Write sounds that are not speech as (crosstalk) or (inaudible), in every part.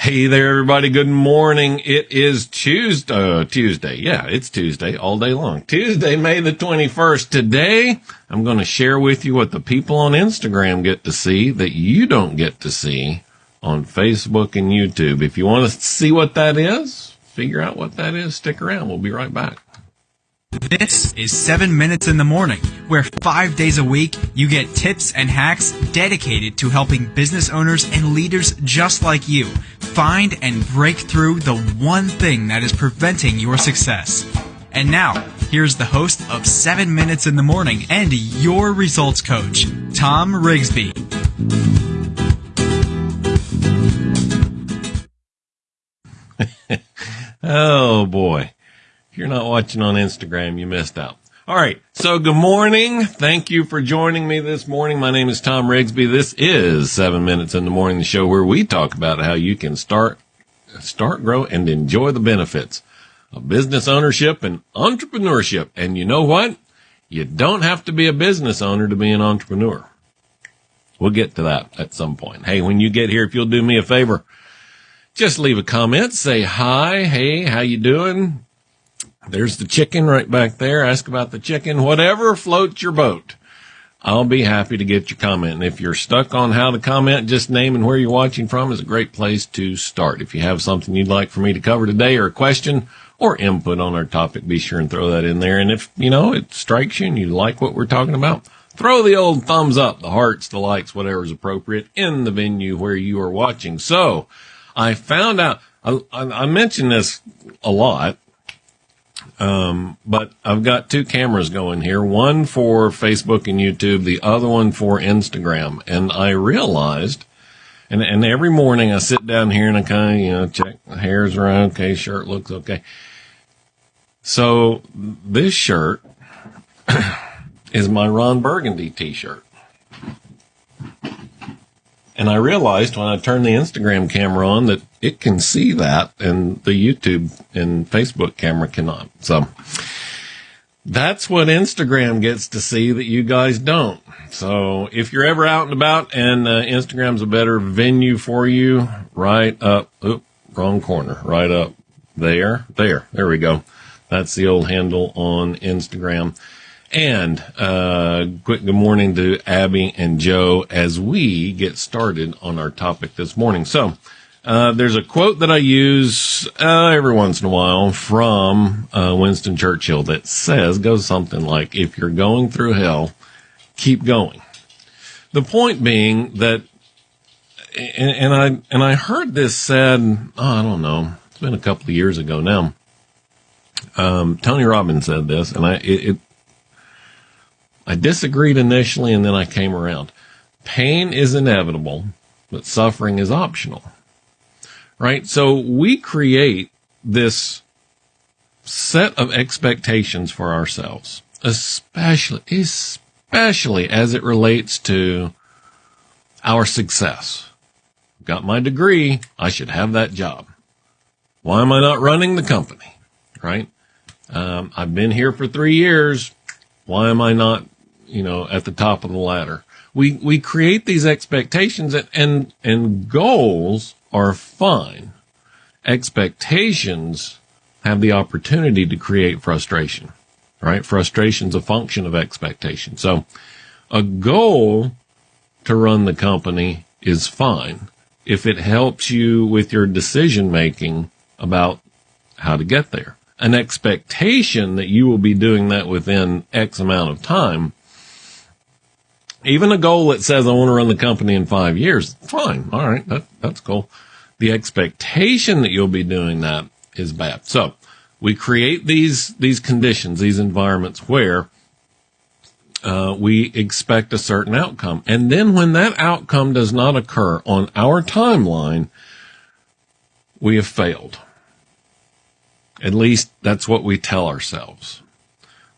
Hey there, everybody. Good morning. It is Tuesday. Uh, Tuesday. Yeah, it's Tuesday all day long. Tuesday, May the 21st. Today, I'm going to share with you what the people on Instagram get to see that you don't get to see on Facebook and YouTube. If you want to see what that is, figure out what that is, stick around. We'll be right back. This is 7 Minutes in the Morning, where five days a week you get tips and hacks dedicated to helping business owners and leaders just like you find and break through the one thing that is preventing your success. And now, here's the host of 7 Minutes in the Morning and your results coach, Tom Rigsby. (laughs) oh boy you're not watching on Instagram, you missed out. All right. So good morning. Thank you for joining me this morning. My name is Tom Rigsby. This is seven minutes in the morning, the show where we talk about how you can start, start, grow and enjoy the benefits of business ownership and entrepreneurship. And you know what? You don't have to be a business owner to be an entrepreneur. We'll get to that at some point. Hey, when you get here, if you'll do me a favor, just leave a comment, say hi. Hey, how you doing? There's the chicken right back there. Ask about the chicken. Whatever floats your boat. I'll be happy to get your comment. And if you're stuck on how to comment, just naming where you're watching from is a great place to start. If you have something you'd like for me to cover today or a question or input on our topic, be sure and throw that in there. And if, you know, it strikes you and you like what we're talking about, throw the old thumbs up, the hearts, the likes, whatever is appropriate in the venue where you are watching. So I found out, I, I mentioned this a lot um, but I've got two cameras going here, one for Facebook and YouTube, the other one for Instagram. And I realized, and, and every morning I sit down here and I kind of, you know, check hairs are okay, shirt looks okay. So this shirt (coughs) is my Ron Burgundy t-shirt. And I realized when I turned the Instagram camera on that it can see that and the YouTube and Facebook camera cannot. So that's what Instagram gets to see that you guys don't. So if you're ever out and about and uh, Instagram's a better venue for you, right up, oop, wrong corner, right up there, there, there we go. That's the old handle on Instagram. And uh, quick good morning to Abby and Joe as we get started on our topic this morning. So, uh, there's a quote that I use uh, every once in a while from uh, Winston Churchill that says, goes something like, if you're going through hell, keep going. The point being that, and, and I, and I heard this said, oh, I don't know, it's been a couple of years ago now. Um, Tony Robbins said this, and I, it, it I disagreed initially and then I came around. Pain is inevitable, but suffering is optional. Right? So we create this set of expectations for ourselves, especially, especially as it relates to our success. Got my degree. I should have that job. Why am I not running the company? Right? Um, I've been here for three years. Why am I not you know, at the top of the ladder. We, we create these expectations and, and, and goals are fine. Expectations have the opportunity to create frustration, right? Frustration's a function of expectation. So a goal to run the company is fine if it helps you with your decision making about how to get there. An expectation that you will be doing that within X amount of time even a goal that says I want to run the company in five years, fine. All right. That, that's cool. The expectation that you'll be doing that is bad. So we create these, these conditions, these environments where uh, we expect a certain outcome. And then when that outcome does not occur on our timeline, we have failed. At least that's what we tell ourselves.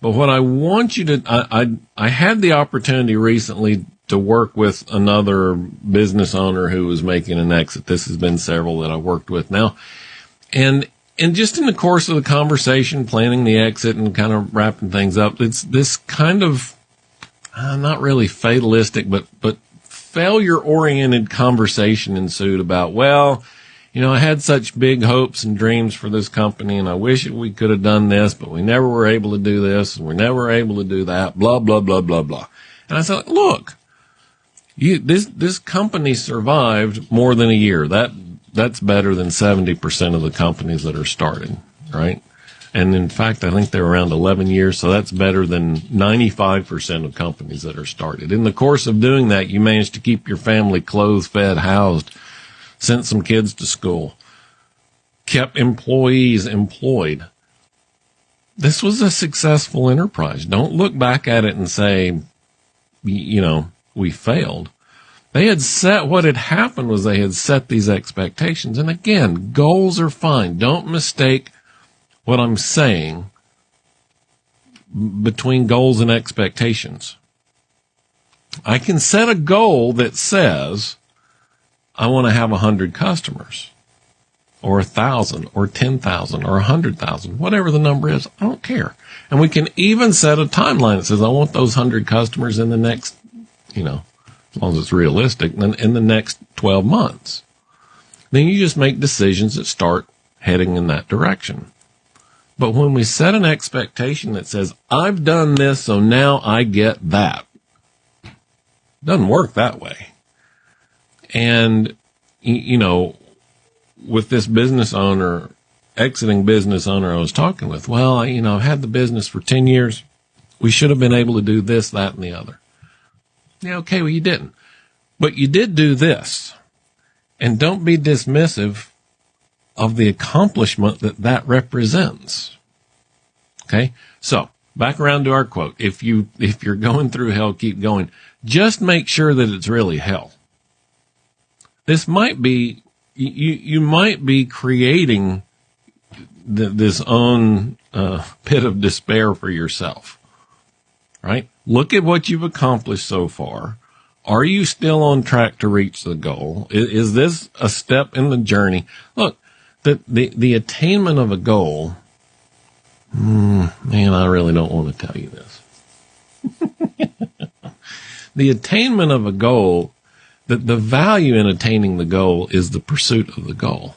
But what I want you to, I, I, I had the opportunity recently to work with another business owner who was making an exit. This has been several that I've worked with now. And, and just in the course of the conversation, planning the exit and kind of wrapping things up, it's this kind of, uh, not really fatalistic, but, but failure oriented conversation ensued about, well, you know, I had such big hopes and dreams for this company and I wish we could have done this, but we never were able to do this and we're never able to do that, blah, blah, blah, blah, blah. And I said, look, you, this, this company survived more than a year. That, that's better than 70% of the companies that are starting, right? And in fact, I think they're around 11 years, so that's better than 95% of companies that are started. In the course of doing that, you managed to keep your family clothed, fed, housed, sent some kids to school, kept employees employed. This was a successful enterprise. Don't look back at it and say, you know, we failed. They had set, what had happened was they had set these expectations. And again, goals are fine. Don't mistake what I'm saying between goals and expectations. I can set a goal that says, I want to have a hundred customers or a thousand or 10,000 or a hundred thousand, whatever the number is. I don't care. And we can even set a timeline that says, I want those hundred customers in the next, you know, as long as it's realistic, then in the next 12 months. Then you just make decisions that start heading in that direction. But when we set an expectation that says, I've done this, so now I get that, doesn't work that way. And, you know, with this business owner, exiting business owner I was talking with, well, you know, I've had the business for 10 years. We should have been able to do this, that, and the other. Yeah, okay, well, you didn't. But you did do this. And don't be dismissive of the accomplishment that that represents. Okay. So back around to our quote. If you, if you're going through hell, keep going. Just make sure that it's really hell. This might be, you, you might be creating the, this own uh, pit of despair for yourself, right? Look at what you've accomplished so far. Are you still on track to reach the goal? Is, is this a step in the journey? Look, the, the, the attainment of a goal, mm, man, I really don't want to tell you this. (laughs) the attainment of a goal, the, the value in attaining the goal is the pursuit of the goal.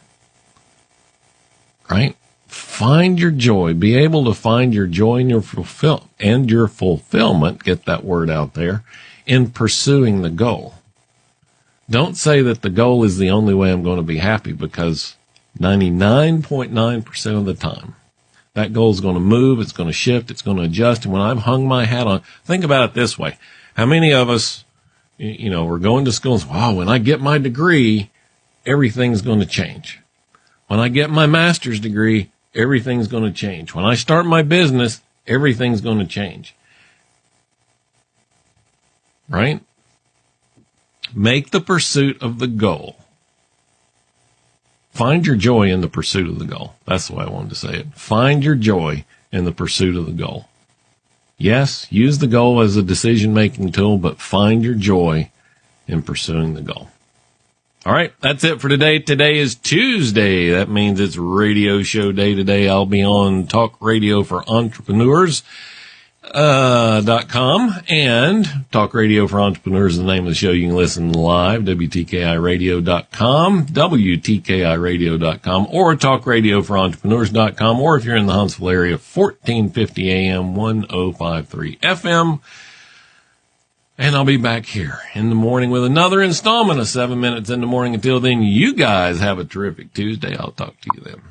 Right? Find your joy. Be able to find your joy and your fulfill and your fulfillment. Get that word out there in pursuing the goal. Don't say that the goal is the only way I'm going to be happy because 99.9% of the time. That goal is going to move, it's going to shift, it's going to adjust. And when I've hung my hat on, think about it this way. How many of us, you know, we're going to school wow, when I get my degree, everything's going to change. When I get my master's degree, everything's going to change. When I start my business, everything's going to change. Right? Make the pursuit of the goal Find your joy in the pursuit of the goal. That's the way I wanted to say it. Find your joy in the pursuit of the goal. Yes, use the goal as a decision making tool, but find your joy in pursuing the goal. All right, that's it for today. Today is Tuesday. That means it's radio show day today. I'll be on Talk Radio for Entrepreneurs dot com and Talk Radio for Entrepreneurs is the name of the show. You can listen live, WTKIRadio.com, WTKIRadio.com, or Talk Radio for Entrepreneurs.com, or if you're in the Huntsville area, 1450 AM, 1053 FM. And I'll be back here in the morning with another installment of seven minutes in the morning. Until then, you guys have a terrific Tuesday. I'll talk to you then.